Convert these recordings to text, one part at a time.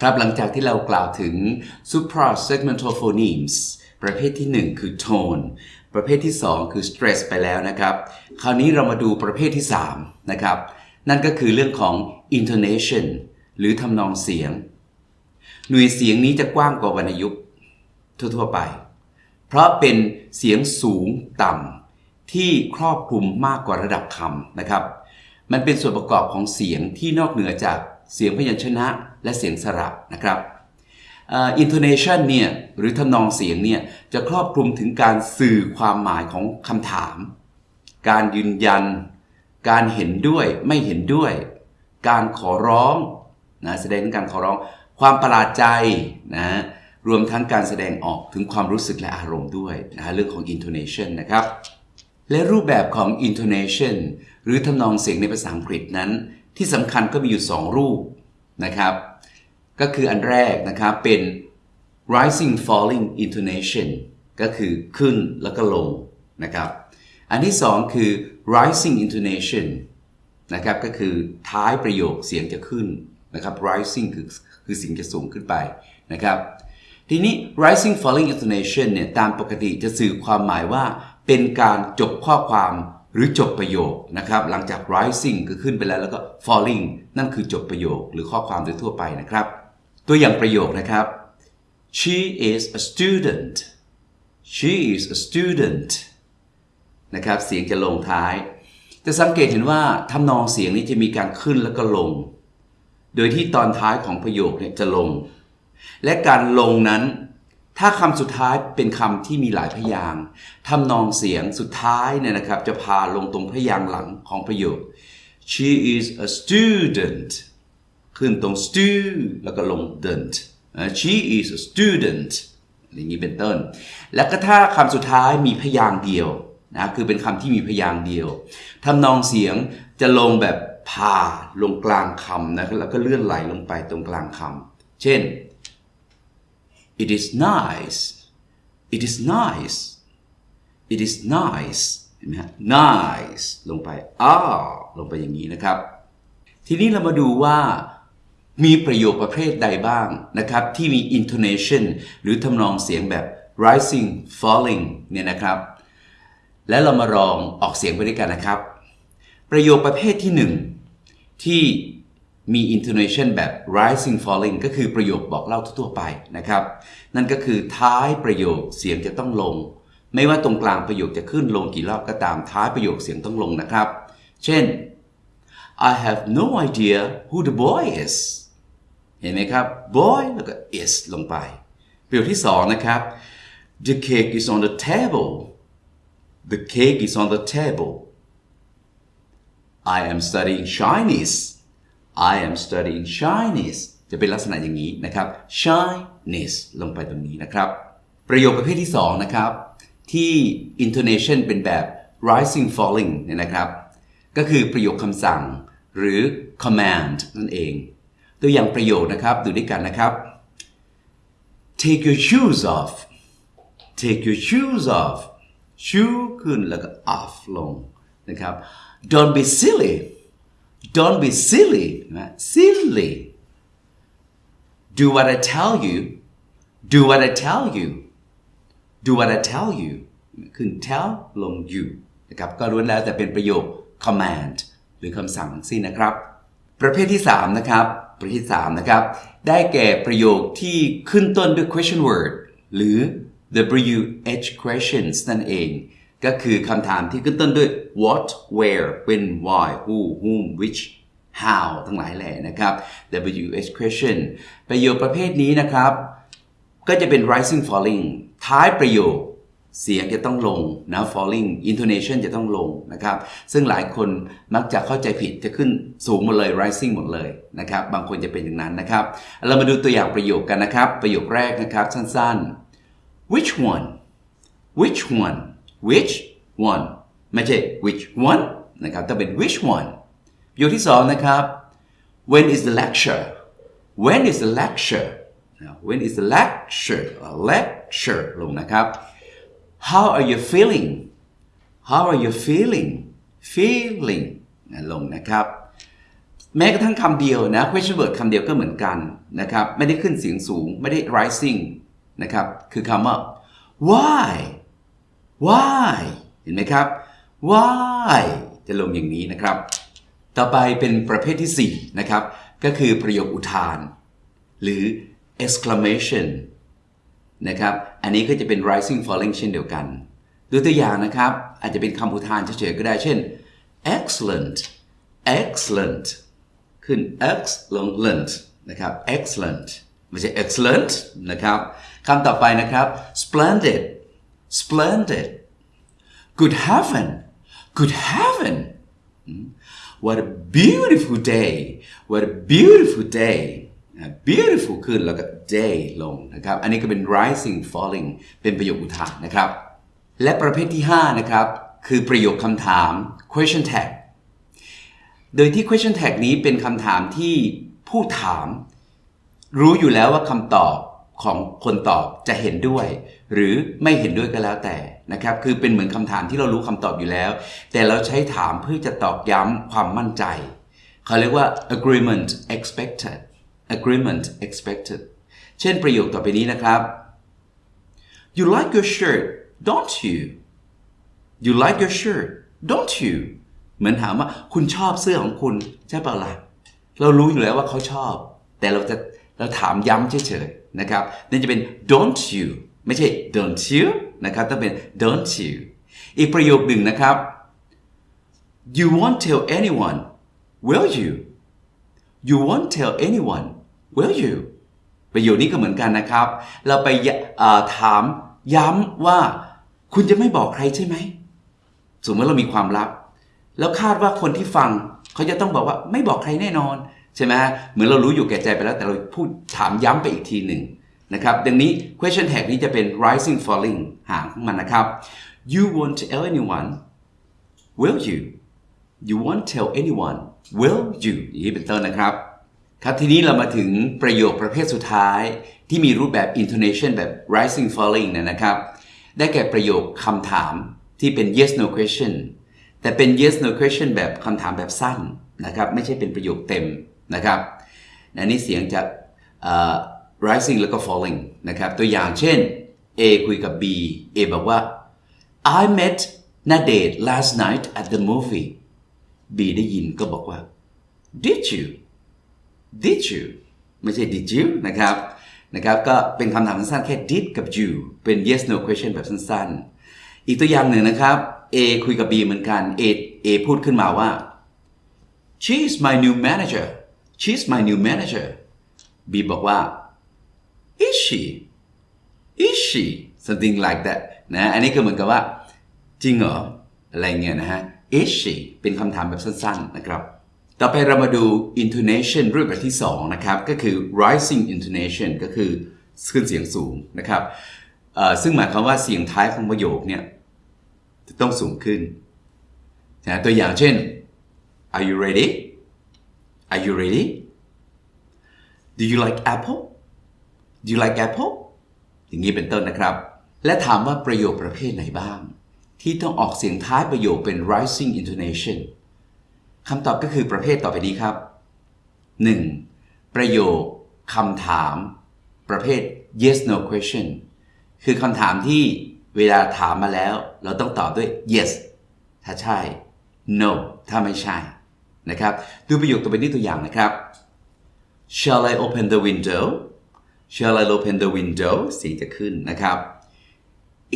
ครับหลังจากที่เรากล่าวถึง suprasegmental phonemes ประเภทที่ 1 คือ tone ประเภทที่ 2 คือ stress ไปแล้วนะครับ คราวนี้เรามาดูประเภทที่ 3 นะครับ นั่นก็คือเรื่องของ intonation หรือทำนองเสียง หน่วยเสียงนี้จะกว้างกว่าวรรณยุกต์ทั่วๆไป เพราะเป็นเสียงสูงต่ำที่ครอบคลุมมากกว่าระดับคำนะครับ มันเป็นส่วนประกอบของเสียงที่นอกเหนือจาก เสียงพยัญชนะและเสียงสระนะครับ intonation เนี่ยหรือทำนองเสียงเนี่ยจะครอบคลุมถึงการสื่อความหมายของคำถาม การยืนยัน การเห็นด้วยไม่เห็นด้วย การขอร้องนะแสดงถึงการขอร้องความประหลาดใจนะรวมทั้งการแสดงออกถึงความรู้สึกและอารมณ์ด้วยนะเรื่องของ intonation นะครับ และรูปแบบของ intonation หรือทำนองเสียงในภาษาอังกฤษนั้น ที่สำคัญก็มีอยู่ 2 รูปนะครับ ก็คืออันแรกนะครับเป็น rising falling intonation ก็คือขึ้นแล้วก็ลงนะครับ อันที่สองคือ rising intonation นะครับก็คือท้ายประโยคเสียงจะขึ้นนะครับ rising คือคือเสียงจะสูงขึ้นไปนะครับ ทีนี้ rising falling intonation เนี่ยตามปกติจะสื่อความหมายว่าเป็นการจบข้อความ หรือจบประโยคนะครับ หลังจาก rising คือขึ้นไปแล้วแล้วก็ falling นั่นคือจบประโยคหรือข้อความโดยทั่วไปนะครับ ตัวอย่างประโยคนะครับ she is a student she is a student นะครับเสียงจะลงท้าย จะสังเกตเห็นว่าทำนองเสียงนี้จะมีการขึ้นแล้วก็ลง โดยที่ตอนท้ายของประโยคเนี่ยจะลง และการลงนั้น ถ้าคำสุดท้ายเป็นคำที่มีหลายพยางทำนองเสียงสุดท้ายเนี่ยนะครับ จะพาลงตรงพยางหลังของประโยค she is a student ขึ้นตรง stu แล้วก็ลง dent she is a student อย่างนี้เป็นต้น แล้วก็ถ้าคำสุดท้ายมีพยางเดียวนะคือเป็นคำที่มีพยางเดียวทำนองเสียงจะลงแบบพาลงกลางคำนะแล้วก็เลื่อนไหลลงไปตรงกลางคำเช่น it is nice it is nice it is nice เห็นไหมฮะ nice ลงไปอ้าลงไปอย่างนี้นะครับ ทีนี้เรามาดูว่ามีประโยคประเภทใดบ้างนะครับ ที่มี intonation หรือทำนองเสียงแบบ rising falling เนี่ยนะครับ และเรามาลองออกเสียงไปด้วยกันนะครับ ประโยคประเภทที่หนึ่งที่ มี intonation แบบ rising falling ก็คือประโยคบอกเล่าทั่วไปนะครับ นั่นก็คือท้ายประโยคเสียงจะต้องลง ไม่ว่าตรงกลางประโยคจะขึ้นลงกี่รอบก็ตามท้ายประโยคเสียงต้องลงนะครับ เช่น I have no idea who the boy is เห็นไหมครับ boy แล้วก็ is ลงไป ประโยคที่สองนะครับ the cake is on the table the cake is on the table I am studying Chinese I am studying Chinese จะเป็นลักษณะอย่างนี้นะครับ Chinese ลงไปตรงนี้นะครับ ประโยคประเภทที่สองนะครับ ที่ intonation เป็นแบบ rising falling เนี่ยนะครับ ก็คือประโยคคำสั่งหรือ command นั่นเอง ตัวอย่างประโยคนะครับดูด้วยกันนะครับ take your shoes off take your shoes off shoe ขึ้นแล้วก็ off ลงนะครับ don't be silly don't be silly นะ silly do what I tell you do what I tell you do what I tell you ขึ้น tell ลง you นะครับก็ล้วนแล้วแต่เป็นประโยค command หรือคำสั่งทั้งสิ้นนะครับ ประเภทที่ 3 นะครับประเภทที่3นะครับ ได้แก่ประโยคที่ขึ้นต้นด้วย question word หรือ WH questions นั่นเอง ก็คือคำถามที่ขึ้นต้นด้วย what where when why who whom which how ทั้งหลายแหล่นะครับ WH question ประโยคประเภทนี้นะครับ ก็จะเป็น rising falling ท้ายประโยคเสียงจะต้องลงนะ falling intonation จะต้องลงนะครับ ซึ่งหลายคนมักจะเข้าใจผิดจะขึ้นสูงหมดเลย rising หมดเลยนะครับ บางคนจะเป็นอย่างนั้นนะครับ เรามาดูตัวอย่างประโยคกันนะครับ ประโยคแรกนะครับสั้นๆ which one which one which one ไม่ใช่ which one นะครับต้องเป็น which one ประโยคที่สองนะครับ when is the lecture when is the lecture when is the lecture lecture ลงนะครับ how are you feeling how are you feeling feeling ลงนะครับแม้กระทั่งคำเดียวนะ question word คำเดียวก็เหมือนกันนะครับ ไม่ได้ขึ้นเสียงสูง ไม่ได้ rising นะครับ คือคำว่า why why เห็นไหมครับ why จะลงอย่างนี้นะครับ ต่อไปเป็นประเภทที่ 4 นะครับ ก็คือประโยคอุทาน หรือ exclamation นะครับ อันนี้ก็จะเป็น rising falling เช่นเดียวกันดูตัวอย่างนะครับ อาจจะเป็นคำอุทานเฉยๆก็ได้ เช่น excellent excellent ขึ้น excellent นะครับ excellent ไม่ใช่ excellent นะครับคำต่อไปนะครับ splendid splendid good heaven good heaven what a beautiful day what a beautiful day beautiful ขึ้นแล้วก็ day ลงนะครับ อันนี้ก็เป็น rising falling เป็นประโยคอุทานนะครับ และประเภทที่ 5 นะครับ คือประโยคคำถาม question tag โดยที่ question tag นี้เป็นคำถามที่ผู้ถาม รู้อยู่แล้วว่าคำตอบ ของคนตอบจะเห็นด้วย หรือไม่เห็นด้วยก็แล้วแต่นะครับคือเป็นเหมือนคำถามที่เรารู้คำตอบอยู่แล้ว แต่เราใช้ถามเพื่อจะตอกย้ำความมั่นใจ เขาเรียกว่า agreement expected agreement expected เช่นประโยคต่อไปนี้นะครับ you like your shirt don't you you like your shirt don't you เหมือนถามว่าคุณชอบเสื้อของคุณใช่เปล่าล่ะเรารู้อยู่แล้วว่าเขาชอบ แต่เราจะ เราถามย้ำเฉยๆนะครับนั่นจะเป็น don't you ไม่ใช่ don't you นะครับต้องเป็น don't you อีกประโยคหนึ่งนะครับ you won't tell anyone will you you won't tell anyone will you ประโยคนี้ก็เหมือนกันนะครับ เราไปถามย้ำว่า คุณจะไม่บอกใครใช่ไหมสมมติเรามีความลับ แล้วคาดว่าคนที่ฟัง เขาจะต้องบอกว่าไม่บอกใครแน่นอน ใช่ไหมฮะเหมือนเรารู้อยู่แก่ใจไปแล้วแต่เราพูดถามย้ำไปอีกทีหนึ่งนะครับดังนี้ question tag นี้จะเป็น rising falling หางของมันนะครับ you won't tell anyone will you you won't tell anyone will you อย่างนี้เป็นต้นนะครับ ครับทีนี้เรามาถึงประโยคประเภทสุดท้ายที่มีรูปแบบ intonation แบบ rising falling นะครับ ได้แก่ประโยคคำถามที่เป็น yes no question แต่เป็น yes no question แบบคำถามแบบสั้นนะครับ ไม่ใช่เป็นประโยคเต็ม นะครับอันนี้เสียงจะ rising แล้วก็ falling นะครับ ตัวอย่างเช่น A คุยกับ B A บอกว่า I met Nadate last night at the movie B ได้ยินก็บอกว่า Did you Did you ไม่ใช่ Did you นะครับนะครับก็เป็นคำถามสั้นๆแค่ did กับ you เป็น yes no question แบบสั้นๆ อีกตัวอย่างหนึ่งนะครับ A คุยกับ B เหมือนกัน A A พูดขึ้นมาว่า she is my new manager she's my new manager B บอกว่า is she is she something like that นะอันนี้ก็เหมือนกับว่า จริงเหรอ อะไรเงี้ยนะฮะ is she เป็นคำถามแบบสั้นๆนะครับ ต่อไปเรามาดู intonation รูปแบบที่ 2 นะครับ ก็คือ rising intonation ก็คือขึ้นเสียงสูงนะครับ ซึ่งหมายความว่าเสียงท้ายของประโยคเนี่ยจะต้องสูงขึ้นนะตัวอย่างเช่น are you ready are you ready do you like apple do you like apple อย่างนี้เป็นต้นนะครับ และถามว่าประโยคประเภทไหนบ้าง ที่ต้องออกเสียงท้ายประโยคเป็น rising intonation คำตอบก็คือประเภทต่อไปนี้ครับ 1. ประโยคคำถาม ประเภท yes no question คือคำถามที่เวลาถามมาแล้ว เราต้องตอบด้วย yes ถ้าใช่ no ถ้าไม่ใช่ นะครับดูประโยคตัวเป็นนี้ตัวอย่างนะครับ shall I open the window shall I open the window เสียงจะขึ้นนะครับ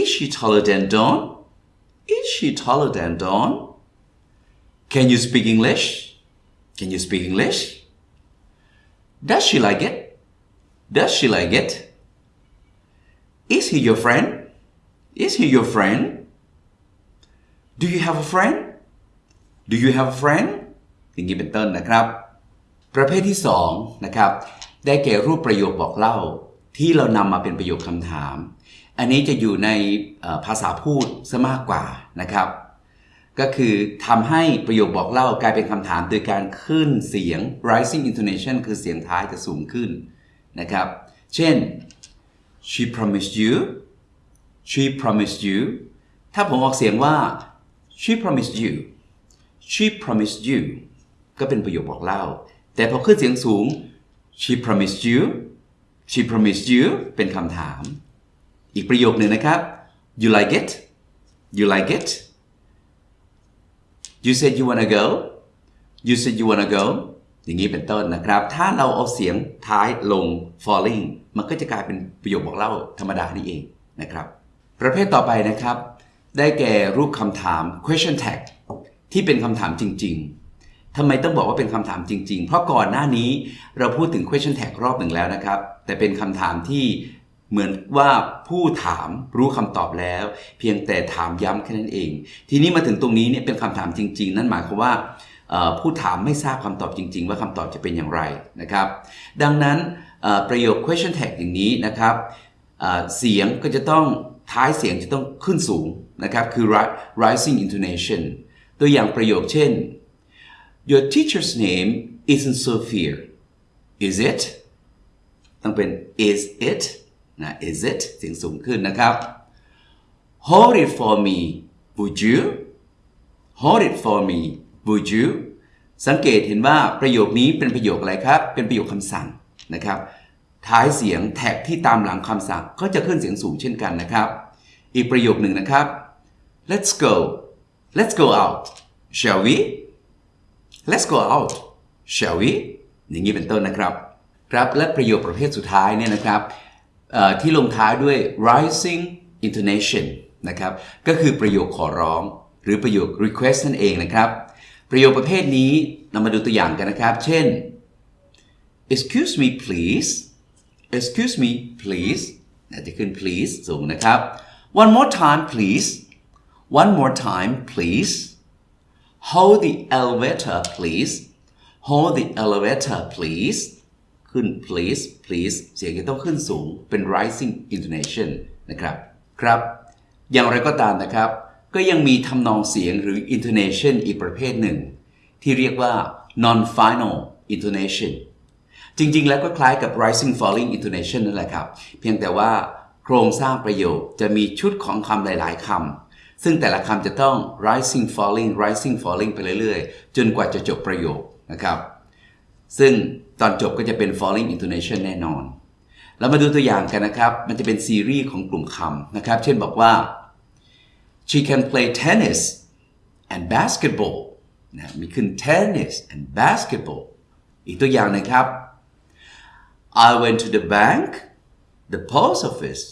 is she taller than Dawn is she taller than Dawn can you speak English can you speak English does she like it does she like it is he your friend is he your friend do you have a friend do you have a friend อย่างนี้เป็นต้นนะครับ ประเภทที่2นะครับได้แก่รูปประโยคบอกเล่า ที่เรานำมาเป็นประโยคคำถาม อันนี้จะอยู่ในภาษาพูดซะมากกว่านะครับ ก็คือทำให้ประโยคบอกเล่ากลายเป็นคำถามโดยการขึ้นเสียง rising intonation คือเสียงท้ายจะสูงขึ้นนะครับ เช่น she promised you she promised you ถ้าผมออกเสียงว่า she promised you she promised you ก็เป็นประโยคบอกเล่า แต่พอขึ้นเสียงสูง she promised you she promised you เป็นคำถาม อีกประโยคหนึ่งนะครับ you like it you like it you said you wanna go you said you wanna go อย่างนี้เป็นต้นนะครับ ถ้าเราเอาเสียงท้ายลง falling มันก็จะกลายเป็นประโยคบอกเล่าธรรมดานี่เองนะครับ ประเภทต่อไปนะครับ ได้แก่รูปคำถาม question tag ที่เป็นคำถามจริง ๆ ทำไมต้องบอกว่าเป็นคำถามจริง ๆ เพราะก่อนหน้านี้เราพูดถึง question tag รอบหนึ่งแล้วนะครับ แต่เป็นคำถามที่เหมือนว่าผู้ถามรู้คำตอบแล้ว เพียงแต่ถามย้ำแค่นั้นเอง ทีนี้มาถึงตรงนี้เนี่ยเป็นคำถามจริง ๆ นั่นหมายความว่าผู้ถามไม่ทราบคำตอบจริง ๆ ว่าคำตอบจะเป็นอย่างไรนะครับ ดังนั้นประโยค question tag อย่างนี้นะครับเสียงก็จะต้องท้ายเสียงจะต้องขึ้นสูงนะครับคือ rising intonation ตัวอย่างประโยคเช่น Your teacher's name isn't Sophia is it ต้องเป็น is it นะ is it เสียงสูงขึ้นนะครับ Hold it for me would you Hold it for me would you สังเกตเห็นว่าประโยคนี้เป็นประโยคอะไรครับ เป็นประโยคคำสั่งนะครับ ท้ายเสียงแท็กที่ตามหลังคำสั่งก็จะขึ้นเสียงสูงเช่นกันนะครับ อีกประโยคหนึ่งนะครับ Let's go Let's go out shall we Let's go out shall we อย่างนี้เป็นต้นนะครับ ครับและประโยคประเภทสุดท้ายเนี่ยนะครับที่ลงท้ายด้วย rising intonation นะครับ ก็คือประโยคขอร้อง หรือประโยค request นั่นเองนะครับ ประโยคประเภทนี้เรามาดูตัวอย่างกันนะครับ เช่น excuse me please excuse me please จะขึ้น please สูงนะครับ one more time please one more time please hold the elevator please hold the elevator please ขึ้น please please เสียงจะต้องขึ้นสูงเป็น rising intonation นะครับครับ อย่างไรก็ตามนะครับ ก็ยังมีทำนองเสียงหรือ intonation อีกประเภทหนึ่ง ที่เรียกว่า non final intonation จริงๆ แล้วก็คล้ายกับ rising falling intonation นั่นแหละครับ เพียงแต่ว่าโครงสร้างประโยคจะมีชุดของคำหลาย ๆคำ ซึ่งแต่ละคำจะต้อง rising falling rising falling ไปเรื่อยๆ จนกว่าจะจบประโยคนะครับ ซึ่งตอนจบก็จะเป็น falling intonation แน่นอน เรามาดูตัวอย่างกันนะครับ มันจะเป็นซีรีส์ของกลุ่มคำนะครับ เช่นบอกว่า she can play tennis and basketball นะมีขึ้น tennis and basketball อีกตัวอย่างนึงครับ I went to the bank the post office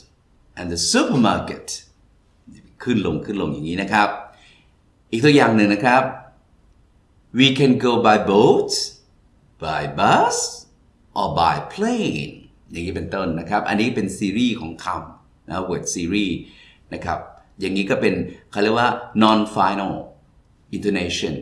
and the supermarket ขึ้นลงขึ้นลงอย่างนี้นะครับ อีกตัวอย่างหนึ่งนะครับ we can go by boat by bus or by plane อย่างนี้เป็นต้นนะครับ อันนี้เป็นซีรีส์ของคำนะ word series นะครับ อย่างนี้ก็เป็นเขาเรียกว่า non final intonation